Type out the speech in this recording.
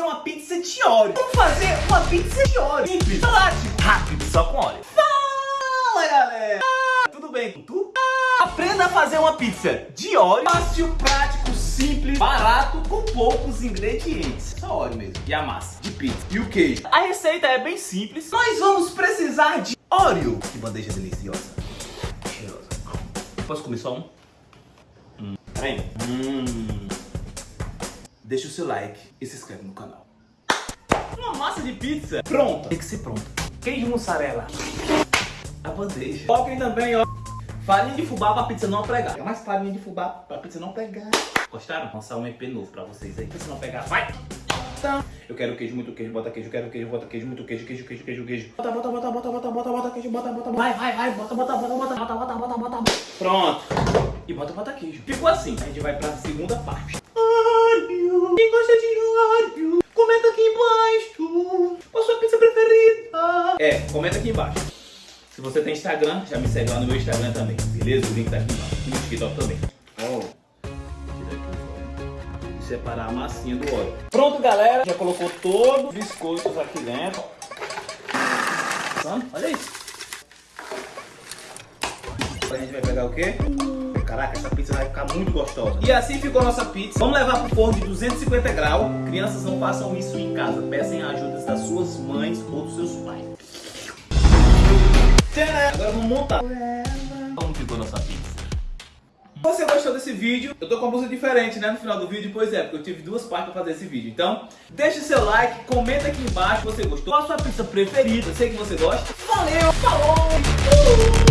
fazer uma pizza de óleo. Vamos fazer uma pizza de óleo? Simples, prático, rápido, só com óleo. Fala, galera! Ah, tudo bem com tu? Ah, aprenda a fazer uma pizza de óleo, fácil, prático, simples, barato, com poucos ingredientes. Só óleo mesmo. E a massa de pizza. E o queijo. A receita é bem simples. Nós vamos precisar de óleo. Que bandeja deliciosa. Cheirosa. Posso comer só um? Hum. Peraí. Hum. Deixa o seu like e se inscreve no canal. Uma massa de pizza pronta. Tem que ser pronta. Queijo mussarela. A bandeja. Coloquem também, ó. Farinha de fubá pra pizza não pregar. É mais farinha de fubá pra pizza não pegar. Gostaram? Vou lançar um EP novo pra vocês aí. Pizza não pegar. Vai! Então, eu quero queijo, muito queijo, bota queijo, quero queijo, bota queijo, muito queijo, queijo, queijo, queijo, queijo. Bota, bota, bota, bota, bota, bota, bota queijo, bota, bota, vai, vai, vai, bota, bota, bota, bota, bota, bota, bota, bota, bota. Pronto. E bota, bota queijo. Ficou assim. A gente vai pra segunda parte. Óleo. Quem gosta de óleo, comenta aqui embaixo. Qual a sua pizza preferida? É, comenta aqui embaixo. Se você tem Instagram, já me segue lá no meu Instagram também, beleza? O link tá aqui embaixo. E no TikTok também. Oh. E separar a massinha do óleo. Pronto, galera. Já colocou todos os biscoitos aqui dentro. Olha isso. Agora a gente vai pegar o quê? Caraca, essa pizza vai ficar muito gostosa. E assim ficou a nossa pizza. Vamos levar pro forno de 250 graus. Crianças não façam isso em casa. Peçam ajuda das suas mães ou dos seus pais. Agora vamos montar. Como ficou nossa pizza? Se você gostou desse vídeo, eu tô com uma música diferente, né, no final do vídeo, pois é, porque eu tive duas partes pra fazer esse vídeo. Então, deixa o seu like, comenta aqui embaixo se você gostou. Qual a sua pizza preferida? Eu sei que você gosta. Valeu, falou!